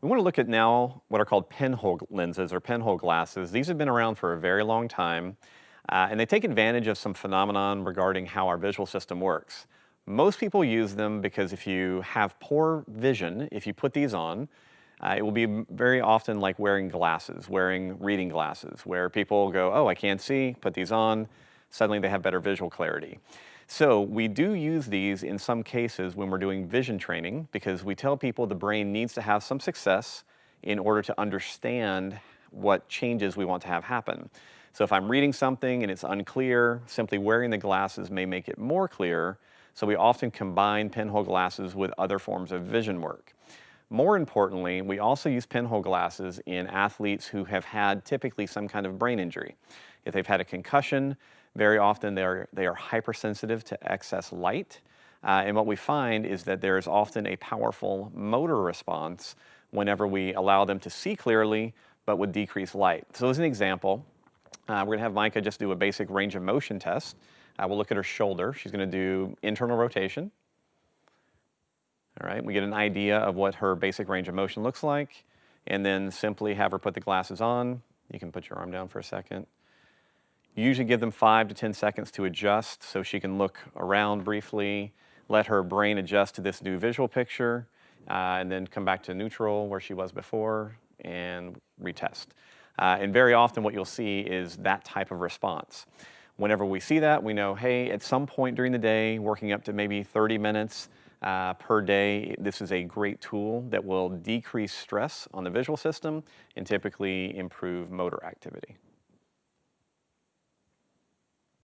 We want to look at now what are called pinhole lenses or pinhole glasses. These have been around for a very long time, uh, and they take advantage of some phenomenon regarding how our visual system works. Most people use them because if you have poor vision, if you put these on, uh, it will be very often like wearing glasses, wearing reading glasses, where people go, oh, I can't see, put these on, suddenly they have better visual clarity. So we do use these in some cases when we're doing vision training because we tell people the brain needs to have some success in order to understand what changes we want to have happen. So if I'm reading something and it's unclear, simply wearing the glasses may make it more clear. So we often combine pinhole glasses with other forms of vision work. More importantly, we also use pinhole glasses in athletes who have had typically some kind of brain injury. If they've had a concussion, very often they are, they are hypersensitive to excess light. Uh, and what we find is that there is often a powerful motor response whenever we allow them to see clearly, but with decreased light. So as an example, uh, we're gonna have Micah just do a basic range of motion test. Uh, we'll look at her shoulder. She's gonna do internal rotation. All right, we get an idea of what her basic range of motion looks like, and then simply have her put the glasses on. You can put your arm down for a second. You usually give them five to 10 seconds to adjust so she can look around briefly, let her brain adjust to this new visual picture, uh, and then come back to neutral where she was before and retest. Uh, and very often what you'll see is that type of response. Whenever we see that, we know, hey, at some point during the day, working up to maybe 30 minutes uh, per day, this is a great tool that will decrease stress on the visual system and typically improve motor activity.